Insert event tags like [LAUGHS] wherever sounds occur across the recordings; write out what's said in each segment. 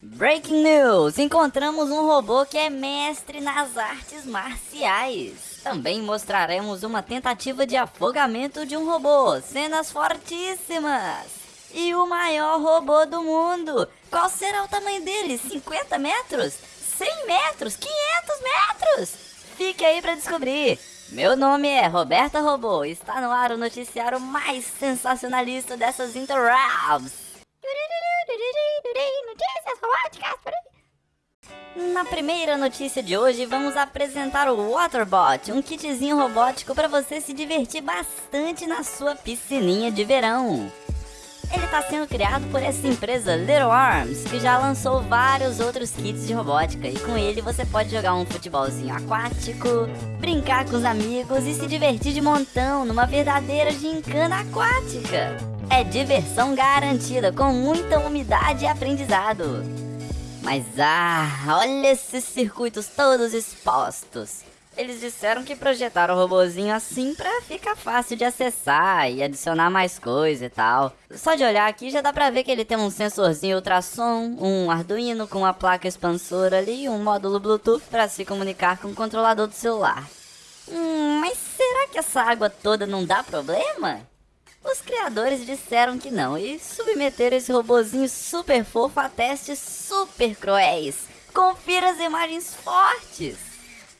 Breaking News! Encontramos um robô que é mestre nas artes marciais. Também mostraremos uma tentativa de afogamento de um robô, cenas fortíssimas. E o maior robô do mundo. Qual será o tamanho dele? 50 metros? 100 metros? 500 metros? Fique aí para descobrir. Meu nome é Roberta Robô. Está no ar o noticiário mais sensacionalista dessas interwebs. Na primeira notícia de hoje, vamos apresentar o Waterbot, um kitzinho robótico para você se divertir bastante na sua piscininha de verão. Ele está sendo criado por essa empresa Little Arms, que já lançou vários outros kits de robótica, e com ele você pode jogar um futebolzinho aquático, brincar com os amigos e se divertir de montão numa verdadeira gincana aquática. É diversão garantida, com muita umidade e aprendizado. Mas ah, olha esses circuitos todos expostos. Eles disseram que projetaram o robozinho assim pra ficar fácil de acessar e adicionar mais coisa e tal. Só de olhar aqui já dá pra ver que ele tem um sensorzinho ultrassom, um Arduino com uma placa expansora ali e um módulo Bluetooth para se comunicar com o controlador do celular. Hum, mas será que essa água toda não dá problema? Os criadores disseram que não e submeteram esse robozinho super fofo a testes super cruéis. Confira as imagens fortes.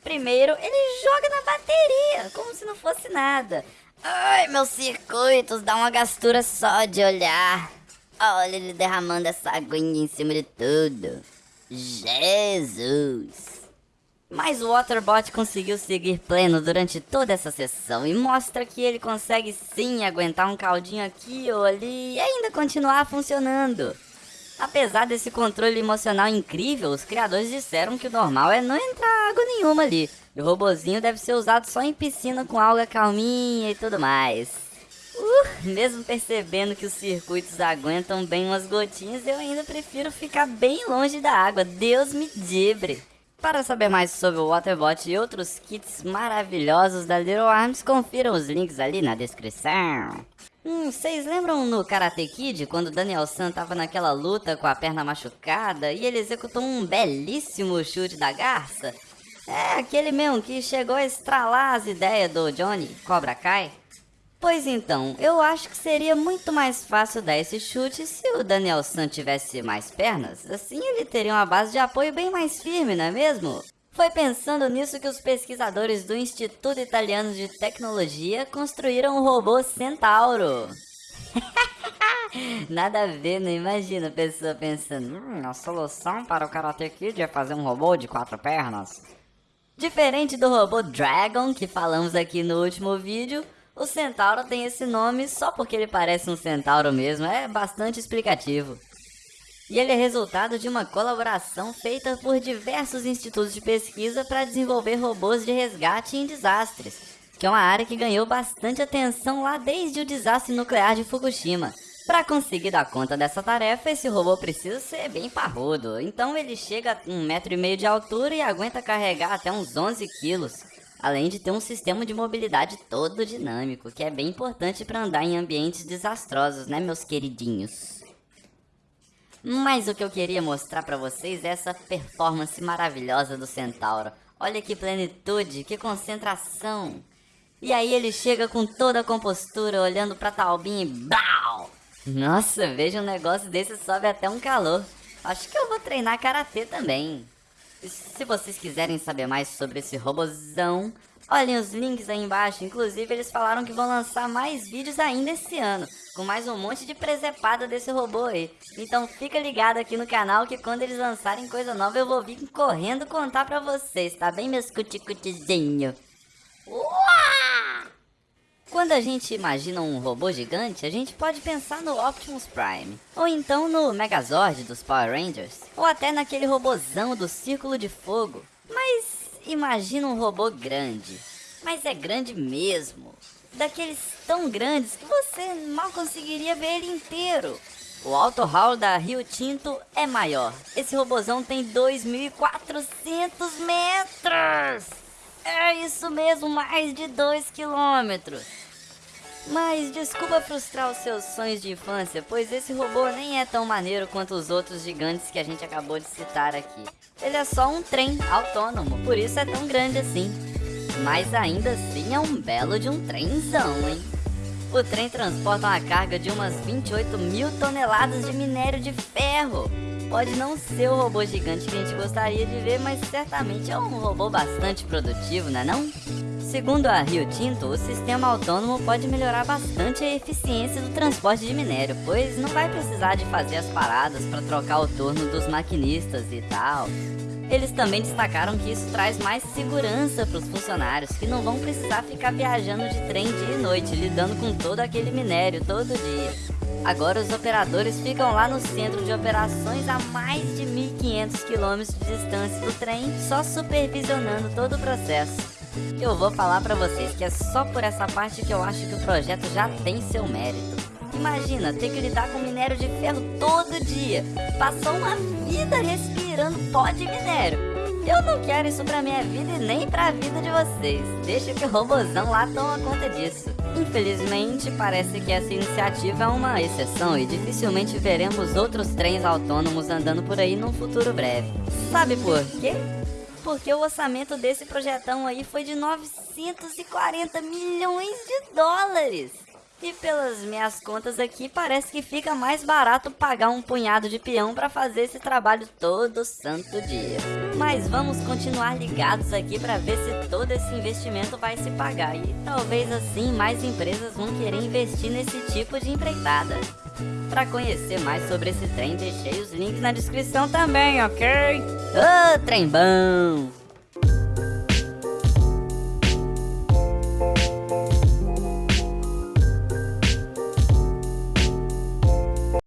Primeiro, ele joga na bateria, como se não fosse nada. Ai, meus circuitos, dá uma gastura só de olhar. Olha ele derramando essa aguinha em cima de tudo. Jesus! Mas o Waterbot conseguiu seguir pleno durante toda essa sessão e mostra que ele consegue sim aguentar um caldinho aqui ou ali e ainda continuar funcionando. Apesar desse controle emocional incrível, os criadores disseram que o normal é não entrar água nenhuma ali. E o robozinho deve ser usado só em piscina com alga calminha e tudo mais. Uh, mesmo percebendo que os circuitos aguentam bem umas gotinhas, eu ainda prefiro ficar bem longe da água. Deus me dibre! Para saber mais sobre o Waterbot e outros kits maravilhosos da Little Arms, confiram os links ali na descrição. Hum, vocês lembram no Karate Kid, quando Daniel San tava naquela luta com a perna machucada e ele executou um belíssimo chute da garça? É, aquele mesmo que chegou a estralar as ideias do Johnny Cobra Kai. Pois então, eu acho que seria muito mais fácil dar esse chute se o Daniel San tivesse mais pernas. Assim ele teria uma base de apoio bem mais firme, não é mesmo? Foi pensando nisso que os pesquisadores do Instituto Italiano de Tecnologia construíram o robô Centauro. [LAUGHS] Nada a ver, não imagina a pessoa pensando, hum, a solução para o Karate Kid é fazer um robô de quatro pernas. Diferente do robô Dragon, que falamos aqui no último vídeo, o Centauro tem esse nome só porque ele parece um centauro mesmo, é bastante explicativo. E ele é resultado de uma colaboração feita por diversos institutos de pesquisa para desenvolver robôs de resgate em desastres, que é uma área que ganhou bastante atenção lá desde o desastre nuclear de Fukushima. Para conseguir dar conta dessa tarefa, esse robô precisa ser bem parrudo, então ele chega a um metro e meio de altura e aguenta carregar até uns 11 quilos, além de ter um sistema de mobilidade todo dinâmico, que é bem importante para andar em ambientes desastrosos, né meus queridinhos? Mas o que eu queria mostrar para vocês é essa performance maravilhosa do Centauro. Olha que plenitude, que concentração. E aí ele chega com toda a compostura, olhando pra Talbin e BAU! Nossa, veja um negócio desse sobe até um calor. Acho que eu vou treinar Karatê também. Se vocês quiserem saber mais sobre esse robozão, olhem os links aí embaixo. Inclusive eles falaram que vão lançar mais vídeos ainda esse ano com mais um monte de presepada desse robô aí. Então fica ligado aqui no canal que quando eles lançarem coisa nova eu vou vir correndo contar pra vocês, tá bem meus cuticutizinho? Quando a gente imagina um robô gigante, a gente pode pensar no Optimus Prime, ou então no Megazord dos Power Rangers, ou até naquele robozão do Círculo de Fogo. Mas imagina um robô grande, mas é grande mesmo daqueles tão grandes que você mal conseguiria ver ele inteiro. O Auto Hall da Rio Tinto é maior. Esse robozão tem 2.400 metros. É isso mesmo, mais de 2 quilômetros. Mas desculpa frustrar os seus sonhos de infância, pois esse robô nem é tão maneiro quanto os outros gigantes que a gente acabou de citar aqui. Ele é só um trem autônomo, por isso é tão grande assim. Mas ainda assim é um belo de um trenzão, hein? O trem transporta uma carga de umas 28 mil toneladas de minério de ferro. Pode não ser o robô gigante que a gente gostaria de ver, mas certamente é um robô bastante produtivo, não é não? Segundo a Rio Tinto, o sistema autônomo pode melhorar bastante a eficiência do transporte de minério, pois não vai precisar de fazer as paradas para trocar o turno dos maquinistas e tal. Eles também destacaram que isso traz mais segurança para os funcionários, que não vão precisar ficar viajando de trem dia e noite, lidando com todo aquele minério todo dia. Agora os operadores ficam lá no centro de operações a mais de 1.500 km de distância do trem, só supervisionando todo o processo. Eu vou falar pra vocês que é só por essa parte que eu acho que o projeto já tem seu mérito. Imagina ter que lidar com minério de ferro todo dia. Passou uma vida respirando pó de minério. Eu não quero isso pra minha vida e nem pra vida de vocês. Deixa que o robozão lá toma conta disso. Infelizmente, parece que essa iniciativa é uma exceção e dificilmente veremos outros trens autônomos andando por aí num futuro breve. Sabe por quê? porque o orçamento desse projetão aí foi de 940 milhões de dólares. E pelas minhas contas aqui, parece que fica mais barato pagar um punhado de peão para fazer esse trabalho todo santo dia. Mas vamos continuar ligados aqui para ver se todo esse investimento vai se pagar e talvez assim mais empresas vão querer investir nesse tipo de empreitada. Para conhecer mais sobre esse trem, deixei os links na descrição também, ok? Ô, oh, trem bom!